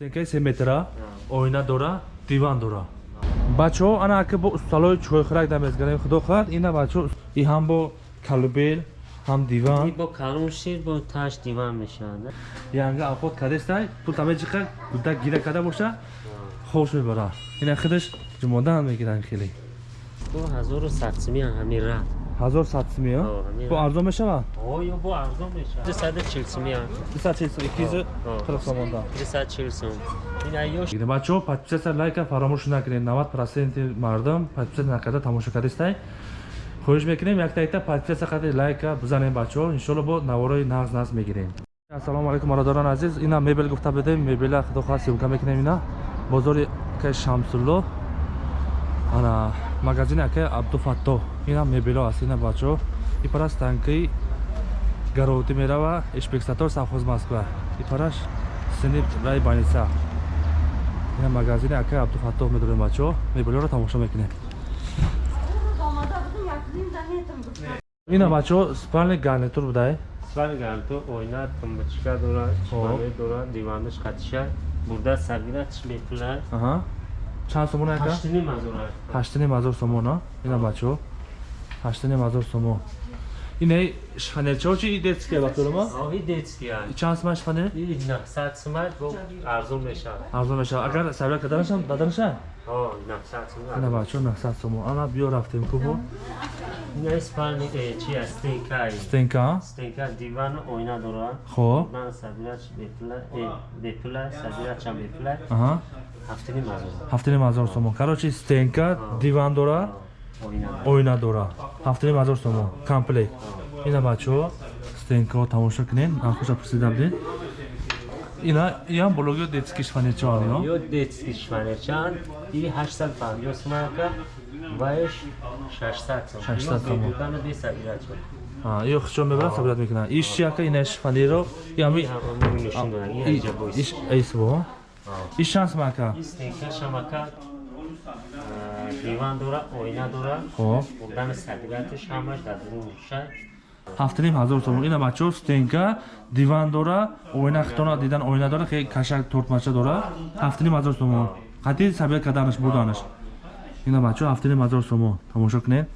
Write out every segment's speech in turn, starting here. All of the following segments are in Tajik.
стенкаи се метра оина дора диван дора бачаҳо ана ака бо усталои чойхӯрак дамезгарем худо хоҳад ина бачаҳо и ҳам бо калубел ҳам диван бо калон шир бо таш диван мешавад янга алхот кардестай пул тамеҷиқа гуда гира карда боша хош мебара ина худаш ҷумодан мегиранд хеле бо ҳазору садсимия ҳамин рад ҳазор садсимия О, ҳамин. Бо арзон мешавад о ё бо арзон мешавад дусаду чил симия икизу О. қирқ сомонда дусад чил сум ина ёш бачаҳо подписатсия лайка фаромӯш накунед. 90 проценти мардум подписатсия накарда тамошо кардестай хоҳиш мекунем якта якта подписатсия карда лайка бизанем бачаҳо иншоалло бо наворои нағз нағз мегирем. Ассалому алайкум бародарон азиз. Ина мебел гуфта будем мебела худо хоҳад сёмка мекунем ина. Бозори акаи шамсулло ана магазини акаи абдуфатто ина мебело аст ина бачаҳо ипараш танкаи гаровтӣ мерава инспексатор совхоз москва. Ипараш сини рай баниса ина магазини акаи абдуфатто медорем бачаҳо мебелоро тамошо мекунем. Ина бачаҳо спални гарнитур будай? Спал гаранту ойна тумбочка дора чимане дора диванаш қатиша бурда сагира чмепла аҳа. Чанд сомон ака? Ҳаштини мазура ҳаштаним ҳазор сомон а ина бачаҳо ҳаштаним ҳазор сомон ина шифанерчаҳо чи и детския бакторама оҳи детския чанд сомон шифанер и наҳсад сумат бо арзон мешавад. Арзон мешавад. Агар сабия каданашам даданашам о наҳсад ина сумат бачаҳо наҳсад сомон ана биё рафтем кубо ина спални чи аст стенкай стенка? Стенка диван ойна дора хоб бурдан сабирач бепла бепла сабирачам бепла аҳа. Ҳафтини мазура ҳафтаним ҳазор сомон карочи стенка диван дора оина дора ҳафтаним ҳазор сомон комплект ина бачаҳо стенкаҳо тамошо кунед. Нархоша пурсида будед ина иам бологиё детски шифанерчаҳо ё детский шванерчанд и 850 сумака ваеш 600 сум 600 сум. дукана де сабирачо ё хучо мебарад сабират мекунад иш чи яка ина шифанеро ями иш эйсбо иш шанс мака ин стенка шамака диван дора ойна дора. Хоб. Бурдан сабираташ ҳамаш дар шай ҳафтаним ҳазор сомон ина бачаҳо стенка диван дора оина хитона дидан оина дора хе кашак тортмача дора. Ҳафтаним ҳазор сомон қати сабият карданаш бурданаш ина бачаҳо ҳафтаним ҳазор сомон тамошо кунед.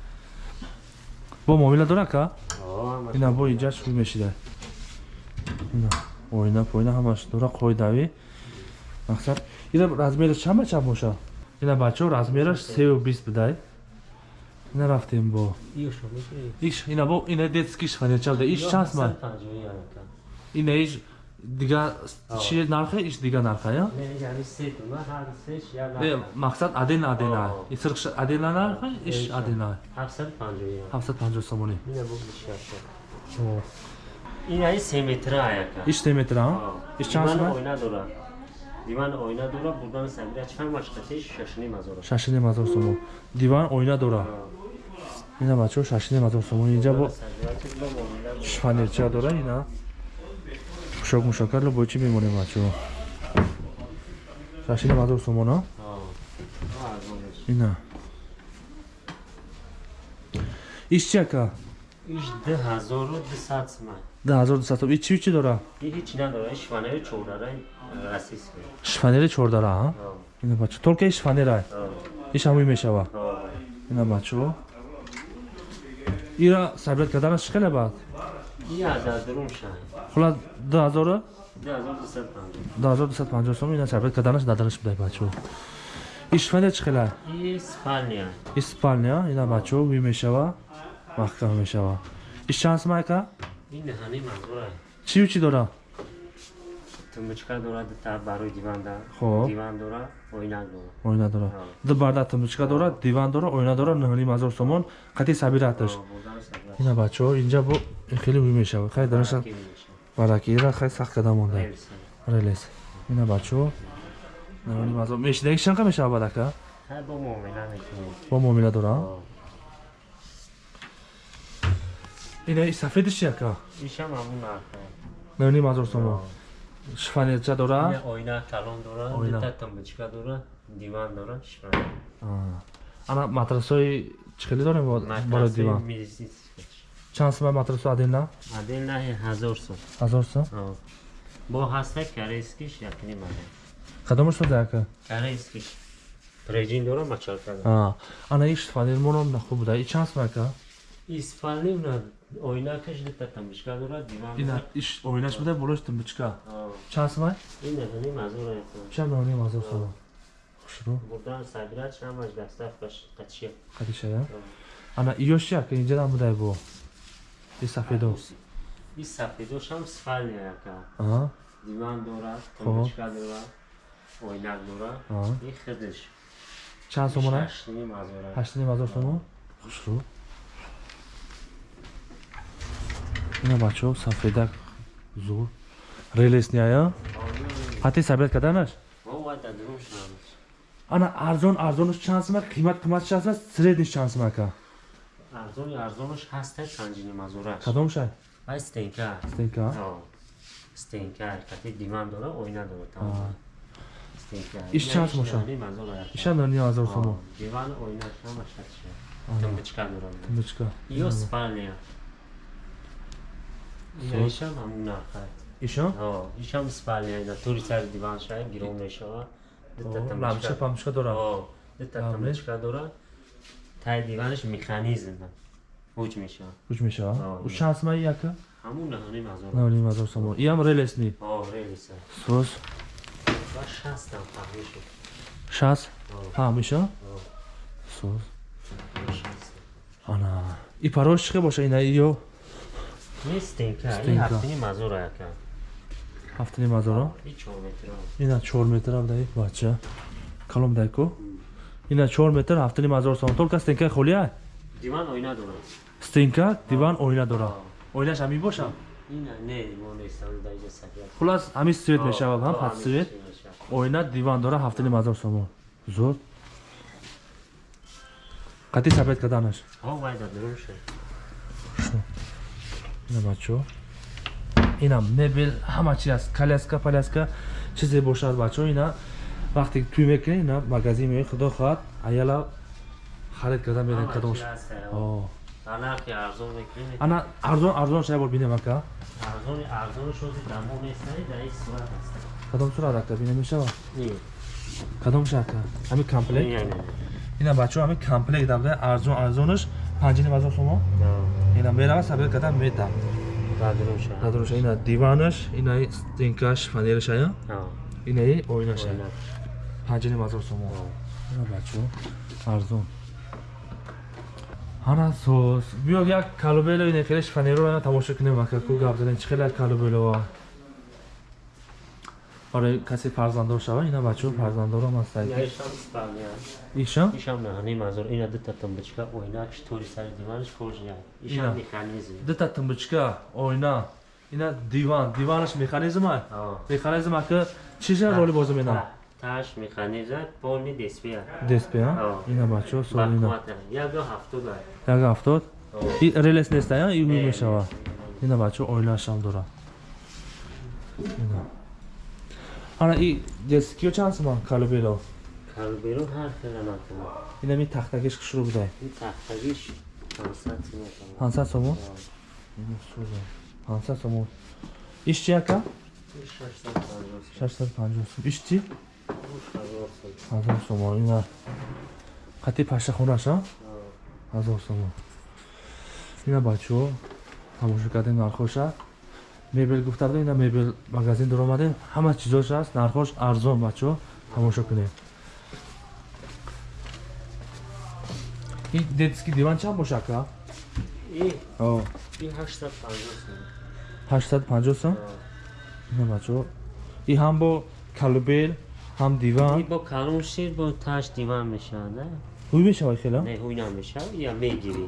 Бо муомила дора ка? Ина бо иҷаш хуб мешида. Ина оина поина ҳамаш дора қоидави мақсад. Ина размераш чанд ба чанд боша ина бачаҳо размераш сеу бист будай. Ина рафтем бо. Иш ина бо ина детски шифанерча буда иш чанд ма ина иш дига чи нархе? Иш дига нарха я мақсад адена адена исрқ адена нарха иш адена 750 сомони инаи се метра яка иш се метра иш сомон ойна дора диван ойна дора бурдан сабирач ҳамаш қатиш шашини мазора шашиним ҳазор сомон диван оина дора ина бачаҳо шашиним ҳазор сомон инҷа бо шифанерча дора ина пӯшок мушокарло бо чӣ мемонем бачаҳо шашиним ҳазор сомон а ина иш чи яка иш ду ҳазору дусад суман да ҳазор дусад сом ич чи чи дора и ҳеҷ надора иш ванаи чорараи расист шифанери чордара а? Ина бачаҳо толка иш шифанера иш ҳамуи мешава? Ина бачаҳо ира сабият карданаш чӣ хеле бад? И азар дурум шай хула ду ҳазора ду ҳазор дусад панҷоҳ 2250 сом ина сабият карданаш даданаш будай бачаҳо иш шифанер чӣ хеле? И спалния ис спалня ина бачаҳо уи мешава? Маҳкам мешава. Иш чанд сум ака ин ҳани мазура чию чи дора тумбочка дора дута барои диван диван дора ойнак дора. Оина дора. Ду барда тумбочка дора диван дора оина дора нӯҳним ҳазор сомон қати сабираташ ина бачаҳо инҷа бо хеле уи мешава хай дараша бараки ира хай сахт када монда релес ина бачаҳо нӯҳним ҳазор мешида ки чанқа мешава бадака ҳай бо муомила бо муомила дора? Ина сафедиш яка ишам ҳамун нарха нӯҳним ҳазор сомон шифанерча дора? Ин ойна калон дора Ойна. дута тумбочка дора диван дора шифан Аа. ана матрасои чӣ хеле дорем барои диван? чанд сум матрасо? Адена адена ҳазор сум ҳазор сум бо ҳаста корейскиш якни мада кадомаш сода ака корейский прежин дора мачалка ана иш фанермонам на хуб буда. И чанд сум ака испални на ойнакаш дита тамбишка дора диван ина иш оинаш буда болош тумбичка чанд сум ай ина ҳани мазура чанд ноним азор сум хушру бурдан сагират шамаш дастафкаш қачия кадишая ана иёш чи ака инҷа нам будай бо и сафедо и сафедошам спалня яка а диван дора Хоб. тамбишка дора ойнак дора а и хидиш чанд сомон ай шашни мазура ҳаштним азор сомон хушру ина бачаҳо сафедак зур релесния ҳатти сабият карданаш вовада дурум шунамаш ана арзон арзонаш чанд сум ака қимат қиматш аст средниш чанд сум ака арзони арзонаш ҳастай панҷини мазураш кадомш ай ай стенка стенка О, стенка кати диван дора ойна дора А. тамом стенка Иш чанд моша? иша нани азор сомон диван ойна шама шача Ага. тумбичка дора тумбичка ё спальня Сос. ё ишам ҳамун нархай иша о ишам спальня ина тури сари диван шай гирон мешава. Дита ламча тумбичка памчка дора о дита Лампа. тумбичка дора тай диванаш механизм ҳуҷ мешава. Куч мешава? У чанд сум ай ака ҳамун наҳани мазор нани азор сомон. Иам релесни? О релиса сос? Ва шастам фаҳмишо шаст? О ҳам иша? О сос. Шаст. Ана и парош чиқе боша ина иё ин стенка. ин ҳафтини мазора яка? Ҳафтини мазора ина чор метр ам даи бача. Калом дайко ина чор метр ҳафтини мазор сон толка стенка холия диван оина дорад. Стенка диван оина дорад. Оинаш ҳамин бошад хулас ҳамин свет мешавад ҳам патсвет оина диван дора ҳафтини мазор сомон. Зуд қатӣ сабед карданаш на бачо. Инам мебел ҳама чи аст коляска поляска чизе бошад бачо. Ина вақте туй мекунед ина магазин меоед худо хоҳад аяла харид карда мерем кадош. ана арзон арзон шай бор бинем ака. Кадом сурат ака бина мешава кадом ша ака? Ҳамин комплект? Ина бачо ҳамин комплект арзон арзонаш панҷини ҳазор сомо ина меравад сабел карда метам надруша. Ина диванаш инаи стенкаш фанераш ая инаи оинаш панҷаҳ ҳазор сомон. Бачо арзон. Ҳана сос биё як калубело ина хелеш фанеро тамошо кунем акаку гап задем чӣ хеле калубелова барои касе фарзанддор шава ина бачо фарзанддорам аст این ایشم اسپانیا. иша ایشم نه هنی مزور اینا دو تا تنبچکا اویناکش توری سر دیوانش کورجیا ایشم اینا. مکانیزم дита тумбичка ойна ина диван диванаш механизм ай آه механизм ака чиша роли бозӣ менам تاش مکانیزم پولنی دسپیا деспеа آه. ина бачо сол ина بقوات یا دو هفتو دار як ҳафтод آه и релес нестая и Не, мешава не. ина бачо ойнаашам дора ина ана и десикиё чанд суман? Калубело калубело ҳар хеланат ина ми тахтагиш шурӯ будай тахтагиш 500 сумон. 500 сумон? Иш чи ака? 650 сум. Иш чи 1000 сумон. Ина қатъи пашахонаш а 1000 сумон. Ина бачаҳо тамоша кардем нархоша мебел гуфтаду ина мебел магазин дуромадем ҳама чизош аст нархош арзон бачаҳо тамошо кунем. Ин детский диван чанд бошад ка ин. 850 сом ина бачаҳо и ҳам бо калубел ҳам диван. Бо калун шир бо таш диван мешавад ҳуй мешавад хела не ҳуй намешав я мегирӣ.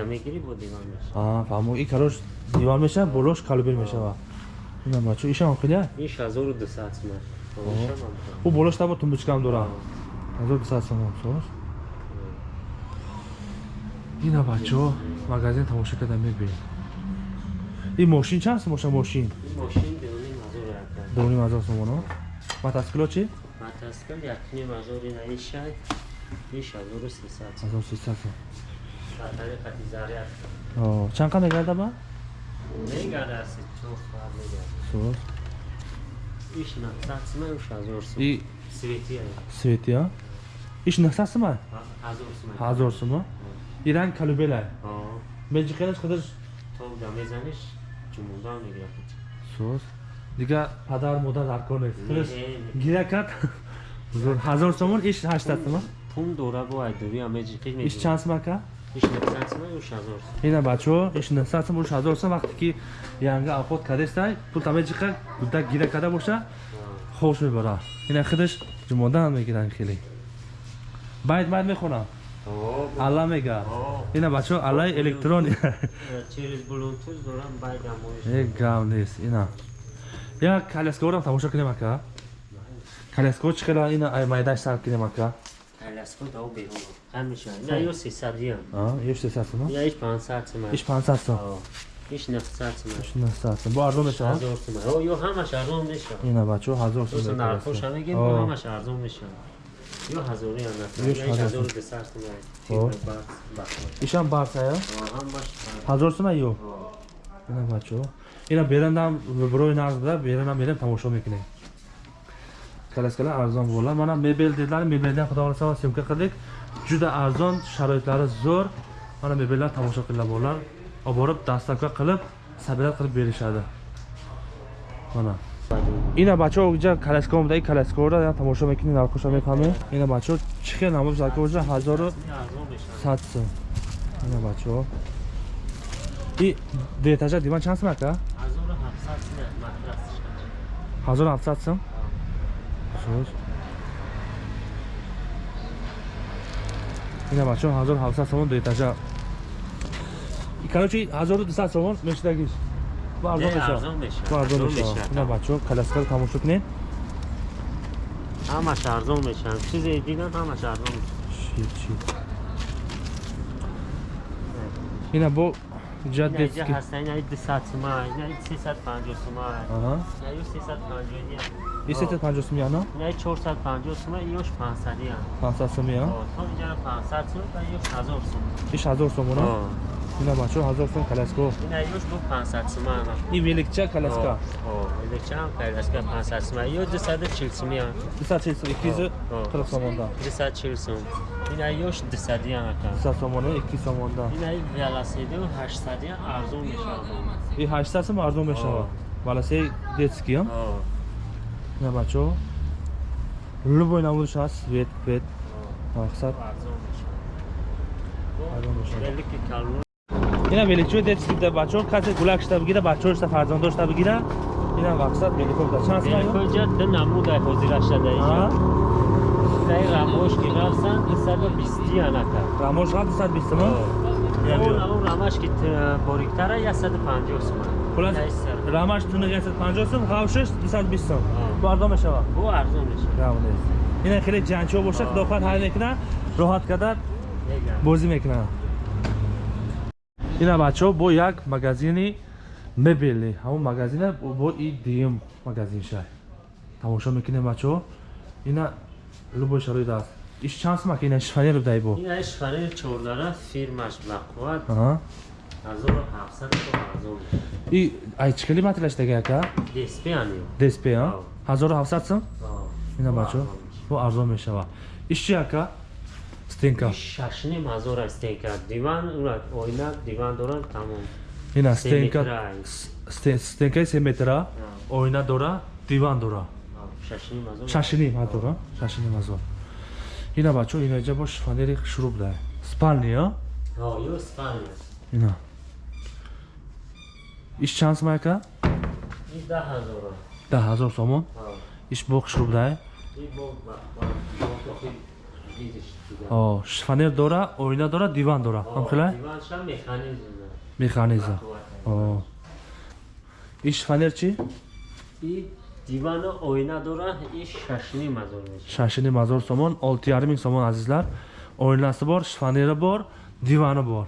Я мегирӣ бо диван мешава фаҳмо и карош диван мешава болош калубел мешава инамачу ишам хелия иш 1200 сумат у болош табо тумбучкам дора 1200 сумат сош ина бачаҳо магазин тамоша карда мебинед и мошин чанд сумоша мошин? Мошин дуни мазор сумона мотоцикло чи мотоцикл якним мазори наишай بیش از دور سی ساعت از دور سی ساعت ساعتای قطی زریعت آه چند کنده گرده با؟ نگرده از چون فرد نگرده سور؟ ایش نقصد سمه اوش از دور سمه سویتی ها سویتی ها؟ ایش نقصد سمه؟ هزار سمه هزار سمه؟ این رنگ کلوبیل ها؟ آه بینجی خیلش خودش؟ تو دمه زنش جمونده هم نگرده سور؟ دیگه پدر مادر در کار نیست گیره کرد هزار سومون ایش هشتت سمه؟ А? пум дора бо айдури амеҷиқи иш мегирад чанд сум ака иш 900 сум уш 1000 сум ина бачо иш 900 сум уш 1000 сум вақте ки янга афот кадестай пул тамеҷиқа гуда гира када боша хош мебара. Ина худаш ҷумодан мегиран хеле. Байт байт мехонам. Алла мега. Ина бачо аллаи электрони байд гам нест ина. Як каляскаорам тамошо кунем ака каляскао чӣ хела? Ина ай майдаш сар кунем ака аласко дав беҳон ҳамеша. Ина ё 300 ям еш 300 сум ина иш 500 сум иш 500 сум. Ҳо иш 900 сум иш 900 сум. Бо арзон мешавад? 1000 сум ҳо ё ҳамаш арзон мешавад. Ина бачо 1000 сум Просто мекунад. нархоша мегем ҳамаш арзон мешавад. Ё ҳазори иш ҳазор. 1200 сум О. тибр баъд бахмат ишам барсая ҳамаш 1000 сум ё? Ина бачо. Ина берандам виброи нарз буда берандам мерем тамошо мекунем каляскалар арзон була мана мебел дедлар мебелдан худо хоҳласа съёмка қилдик ҷуда арзон шароитлари зӯр мана мебелlar тамошо қилла болар обориб дастака қилиб сабират қилиб беришadi мана ина бачо ҷа каляска омада и каляскаора я тамошо мекунем нархоша мефаҳмем ина бачо чӣ хел намош зарка мешавад сад сум ина бачо и детажа диван чанд сум ака 1700 сум матрасишка ҳазору ҳафтсад сум Söz. Ина бачо 1700 сомон до этажа. И короче 1200 сомон мешдагиш. Арзон Не, меша. арзон арзон меша. Ина бачо каляскар тамошо кунем. ҳамаш арзон мешавад чизе дигар ҳамаш арзон мешавад Чи чи. Ина бо детски. ҳаста ина 200 сума ина 350 сума Ага. ина ё 350 ям И 750 сум яна? ина 450 сума ёш 500 ям 500 сум я. Ҳо, то инҷара 500 сум ва ёш 1000 сум Иш 1000 сом она. Ҳо. Ина бачо 1000 сум каляско. ина ёш бу 500 сума ана И великча каляска. ҳо элекчан каляска 500 сума ё 240 сум ям 240 сум 240 сомонда. 240 сум ина ёш 200 ям ака 200 сомона 2 сомонда. ина велосипед 800 ям арзон мешавад И 800 сум арзон мешавад. Валасе детский ам. На бачо. Любой намудаш аст, свет, пет, мақсад. Ина величо детский да бачо, касе гулак шта бигира, бачо шта фарзанд дошта бигира. Ина мақсад великов да чанд сум аё? великоҷа ду намуда ҳозира шада А? дай рамош ки рафсан 220 анака Рамош ҳам 220 сум. Я он биё. он рамаш ки т- бориктара 150 сум Хулас Дай сар. рамаш туна 150 сум, хавшиш 220 сум. А. Бо арзон мешавад. бу арзон мешавад. Ина хеле ҷанчо боша, А. дохат ҳал мекуна, роҳат Мегам. бозӣ мекунанд ина бачаҳо бо як магазини мебели ҳамон магазине бо и дим магазин шай тамошо мекунем бачаҳо ина любой шароит аст. Иш чанд сум ака ина шифанер дай бо. Ин ай шифанер чордара фирмаш блаққуват Аҳа. 1700 то арзон мешавад и ай чӣ хели материалаш даги ака? Деспе аниё деспе а Ав. 1700 сум Ҳо. ина Бу бачаҳо арзон мешавад. бо арзон мешавад иш чи ака? Стенка. Иш шашним ҳазор стенка. Диван ура оина диван дорад тамом. Ина стенка. метра. стен- стенкаи се метра Ҳо. оина дора диван дора. Ҳо, шашним ҳазор. Шашиним ҳазор а? шашиним ҳазор. Ина бачо ина иҷа бо шифанери шуруб дай спални а? Ҳо ё спалня ина иш чанд сум ака ин да ҳазор. Даҳ ҳазор сомон иш боқ шуруб дай? Ин бо ба ба бо видиш дигар. О шифанер дора оина дора диван дора. Диванша механизм. Иш шифанер чи и дивана оина дора и шашним ҳазор мешавад. Шашиним ҳазор сомон олти ярмин сомон азизлар. Оинаси бор шифанери бор дивани бор.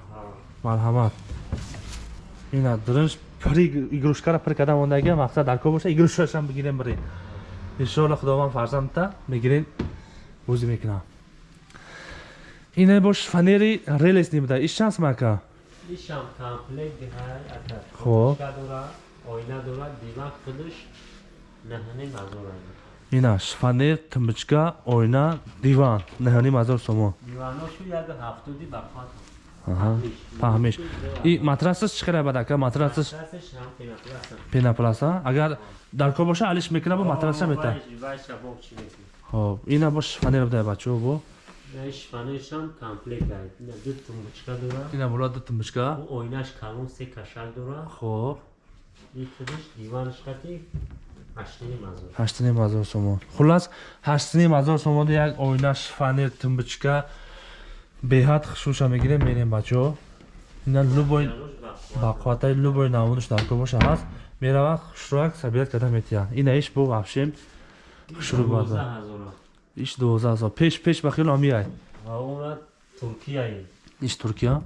Марҳамат. Ина дуринш пири игрушкара пир када мондагия мақсад дар кор боша игрушкашам бигирем бирем иншоалло худованд фарзандта мегирем бозӣ мекунам. Ина бош фанери релес нибуда иш чанд сум ака? Ишам комплект диҳай ака. Хоб. Фоточка дора оина дора диван худаш наҳани мазора ина шифонер тумбочка ойна диван наҳани мазор сомон диваношу як фаҳмиш и матрасаш чӣ қадар бадака матрасаш Матрасаш пенапласа агар дар кор боша алиш мекуна бо матраша мета мекунад? хоб ина бо шифонер буда бачо бо шифонершам комплект ду тумбочка дорад. ина бола ду тумбочка У ойнаш калон се кашак дорад. хоб И худаш диванаш қати ҳаштини мазор. сомон хулас ҳаштним ҳазор сомони як ойна шифонер тумбочка беҳад хушуша мегирем мерем бачо ина любой Януш бақват. ба қувватаи любой наводаш дар боша ҳаст. Мерава хушрак сабият карда метия ина иш бо ваҳшем хушру Дувоздаҳ бада ҳазора. иш дувоздаҳ ҳазор. Пеш пеш ба хело уна Туркияи. иш туркия.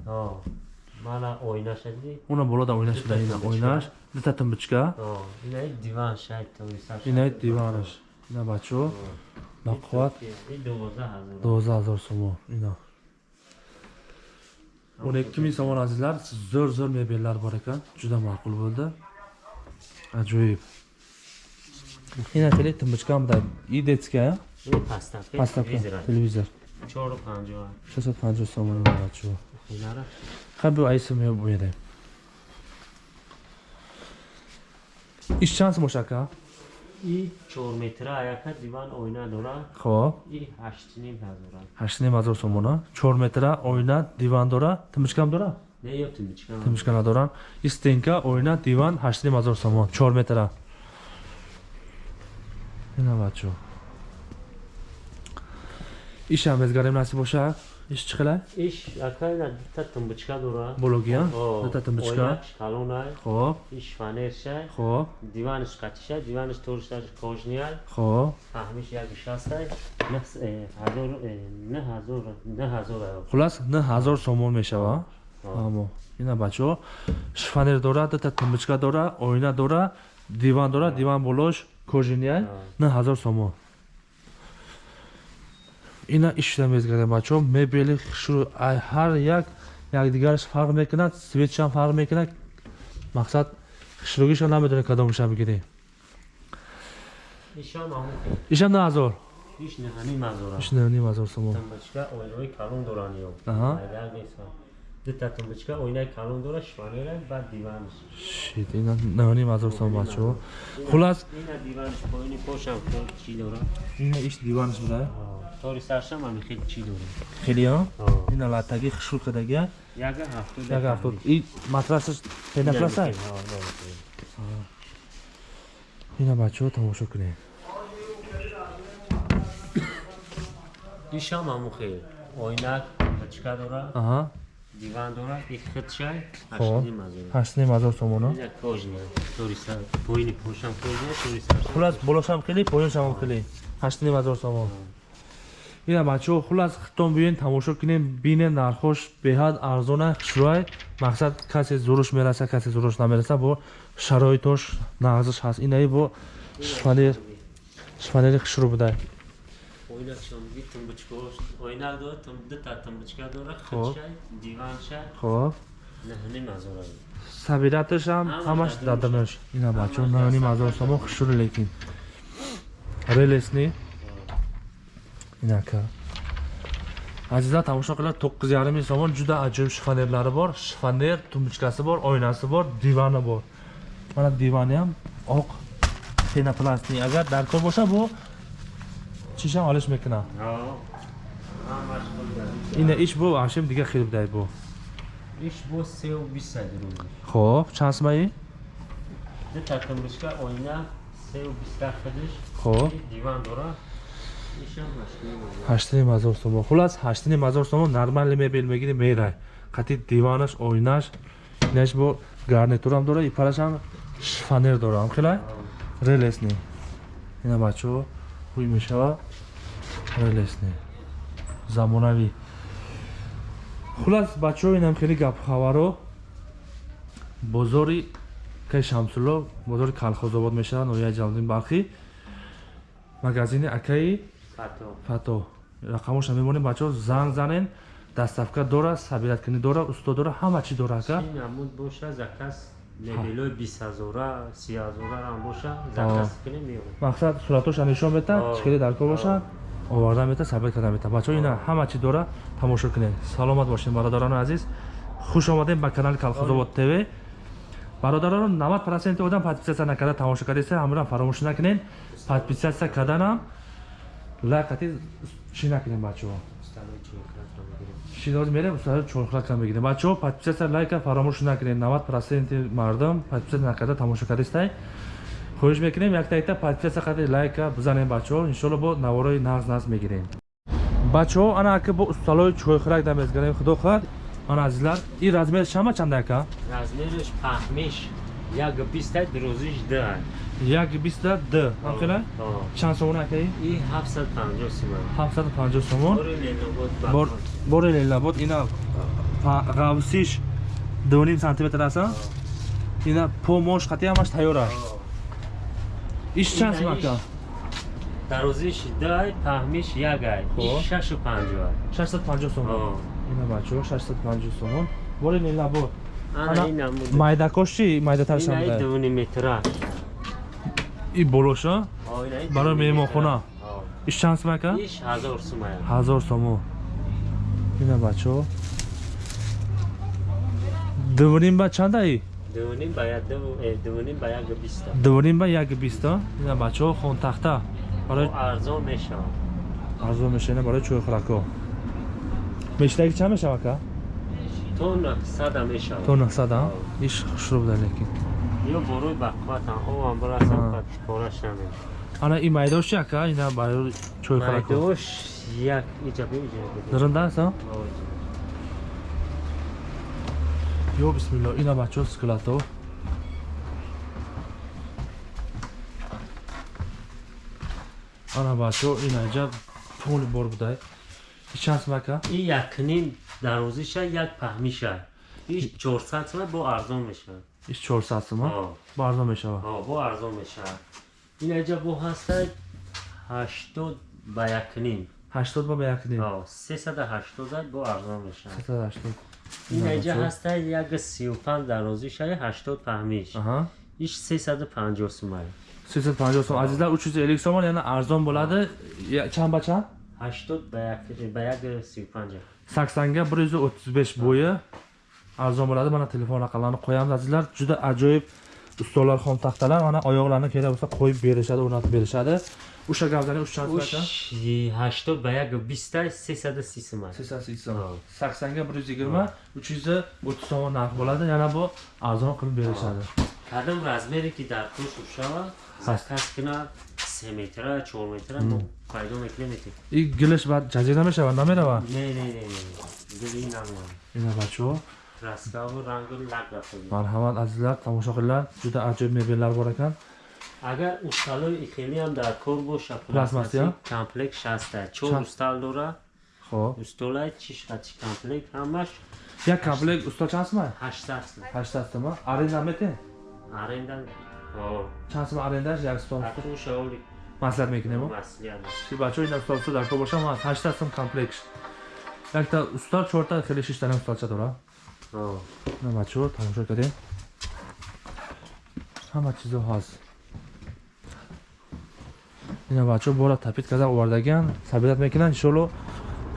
Мана ойнаша диди? уна болода ойнаш буда ина ойнаш дута тумбочка Ҳо. Ина диван шайд тависаш. ина диванаш ина бачо ба қувват И дувоздаҳ ҳазор сомон. Ина он якки мин сомон азизлар зӯр зӯр мебеллар бор экан ҷуда маъқул bo'ldi аҷоиб ина хеле тумбочкаам буда и детская Ин паставка. паставка телевизор аст. телевизор Чору панҷоҳ. 650 сомон бачо Инара. хаб айса мебоеде иш чанд мошака И 4 метра аяка диван ойна дора. хоб И 8.5 ҳазора. ҳаштним ҳазор сомона. Чор метра ойна диван дора. Тумбочкаам дора? Не ё тумбочка. тумбочка надорам и стенка ойна диван ҳаштним ҳазор сомон. Чор метра. Ина бачо ишам безгарем насиб боша иш чӣ қилай Иш акайна дута тумбочка дора. бология О, дута тумбочка ойнаш калонай. хоб Иш фанершай. хоб Диваниш қатишай. Диваниш торшташ кожнияй. хоб фаҳмиш як шастай. Не э, ҳазор не ҳазор не ҳазор хулас на ҳазор сомон мешава амо ина бачо шифонер дора дута тумбочка дора ойна дора диван дора диван болош кожиния Ҳо. на ҳазор сомон ина ишда мезгарем бачо мебели шур ай ҳар як якдигараш фарқ мекунад светшам фарқ мекунад. Мақсад хушругиша намедоне кадомуша бигирӣ ишам на ҳазор ишнаним ҳазор сомон Тумбочка ойнаи калон доран ё. Аҳа. Айдар неса. Дута тумбочка ойнаи калон дора шифонера ба диваниш. шит ина наним ҳазор сомон бачо хулас Ина диваниш поини пошам то чӣ дора? ина иш диванаш буда Тори саршам ҳами хел чӣ дора? хелиё Ҳо. ина латаги хушрук кадагия Яга ҳафтуд. як ҳафтод и матрасаш пенапласай ина бачо тамошо кунем Ишам ҳамон хел. Ойнак тумбочка дора, аҳа диван дора, и хитшай, Хоб. ҳаштним мазора. ҳаштним ҳазор сомоно Ина кожния. Тори сар поини пошам кожния, тори саршам. хулас болошам хеле поёншам хеле ҳаштним ҳазор сомон ина бачо хулас хитон биёен тамошо кунем бинем нархош беҳад арзона хушрӯай мақсад касе зуруш мераса касе зуруш намераса бо шароитош нағзиш ҳаст инаи бо шифонер шифонери хушрӯ будай Ойнак шамги тумбочкош. Ойнак дора, тум дута тумбочка дора, Хоб. хитшай, диваншай, хоб наҳани мазора. сабираташам Ҳама ҳамаш дадамаш ина бачо наҳани мазор сомон хушрӯ лекин релесни инака азиза тамошо қилад тоққиз ярими сомон ҷуда аҷоиб шифонерлари бор шифонер тумбочкаси бор ойнаси бор дивани бор мана диваниам оқ пенопластни агар дар кор боша бо чишам олиш мекунам. Ина иш бо ашем дига хел будай бо. Иш бо сеу бисад рӯз. хоб чанд сомаи Дута тумбочка, ойна, сеу биста хидиш, хоб. Диван дора. Ҳаштним ҳазор сомон. Хулас ҳаштним ҳазор сомон нормали мебел мегири мерай қати диванаш ойнаш инаш бо гарнитурам дора ипарашам шифонер дорам хелай? Релесни. Ина бачо ҳуй мешава релесни замонавӣ. Хулас бачо инам хеле гапхабаро бозори кай шамсулло бозори калхозобод мешава ноҳияи ҷалалдин балхӣ магазини акаи Фато. рақамоша мемонем бачаҳо занг занен дастафка дора сабираткунӣ дора усто дора ҳама чӣ дора ака Мебелои бист ҳазора си ҳазора ҳам боша заказ кунем меорем мақсад суратоша нишон мета Ҳа. шакли даркор бошад оварда мета сабит карда мета. Бачаҳо ина ҳама чи дора? Тамошо кунед саломат бошед бародарони азиз. Хуш омадем ба канали калхозобод тв. Бародарон 90 проценти одам подписатсия накарда тамошо кардеста ҳамаро фаромӯш накунед подписатсия карданам лайк кати чӣ накунем бачаҳо широд мерем сарои чорхлака мегирем. Бачаҳо подписация лайка фаромӯш накунед. 90 проценти мардам подписация накарда тамошо кардистай хоҳиш мекунем яктаикта подписация кардед лайка бизанем бачаҳо. Иншоалло бо наворои нағз нағз мегирем. Бачаҳо ана ака бо усталои чойхӯрак намезгарем худо хоҳад ана азизлар и размерш чама чанд ака? Размерш пахмеш як бистад рӯзиш да 120 д ҳамчуна чанд сомон акаи и 750 сомон 750 сомон бори лелнобод ина ғавсиш 2 сантиметр аста ина помош қатъи ҳамаш тайёр аст иш чанд сомон ака дарозиш дай паҳмиш як ай 650 650 сомон ина бачаҳо 650 сомон бори лелнобод майдакош чи майдатар шамда 2 метра и болоша? Барои меҳмонхона? иш чанд сом ака ҳазор сумая 1000 сомон ина бачаҳо дувним ба чанда и дуним ба як ду- э, ба як биста. Дувним ба як биста? Ина бачаҳо хонтахта арзон мешавад арзон мешина барои чойхӯракҳо мешидаги чанд мешава ака то сада мешавад то 900 а иш хушрӯ буда лекин ё борои бақуватан овам бурасам Ҳа. патишпораш намеш ана и майдош чи ака ина барои чойхӯракҳо майдош як иҷа биҷа дарунда аст а? Ё бисмилло ина бачаҳо скелато ана бачаҳо ина иҷа поли бор будай. И чанд сум ака и якним дарозиша як паҳмиша. Иш чорсад сум бо арзон мешавад иш 400 сум а Ҳо. бо арзон мешава? Ҳо, бо арзон мешавад. Ин иҷа бо ҳастад ҳаштод ба якним 80 ба ба як ним Ҳо, сесада ҳаштодад бо арзон мешавад. 380 ин бачаҳо. ҳастад як сию панҷ дарозиша ҳаштод паҳмиш аҳа. Иш сесаду панҷоҳ сумай 350 сом азизлар 350 сомон яъне арзон bo'лади Я- чанд ба чанд? ҳаштод ба як ба як сию панҷа саксанга 135 bo'yi arzon bo'ladi mana telefon raqamlarini qo'yamiz azizlar juda ajoyib ustollar xomtaxtalar mana oyoqlarini kerak bo'lsa qo'yib berishadi o'rnatib berishadi o'sha gavdani uch chand уш ҳаштод ба як биста сесаду си сумай saksonga bir yuz yigirma uch yuz o'ttiz so'm narx bo'ladi yana bu arzon qilib berishadi кадом размере ки дар шавад Ҳаст. заказ кунад се метра чор метра мо пайдо мекунем и гилиш баъд ҷазира мешавад намерава не не не дили намоям. Ина бачаҳо раскаву рангу лак рафтад марҳамат азизлар тамошо қилinglar juda ajoyib mebellar bor ekan агар усталои ихелиам дар кор боша комплект шаста. Чор устал дора хо'p устолай чишхати комплект ҳамаш як комплект устол чанд сум ҳаштад сум. Ҳаштад сум аренда метен аренда чанд сум арендаш як стол атуша оли маслиҳат мекунем маслиҳат ки бачаҳо ин устол дар кор бошам аз ҳаштад сум комплект якта устол чорта хеле шиштани устолча дора на бачаҳо тамошо кардем ҳама чизо ҳаст ина бачаҳо бора тапит карда овардагиан сабират мекунанд иншоалло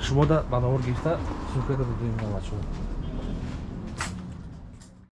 шумо да барномаро гирифта сумка додем бачаҳо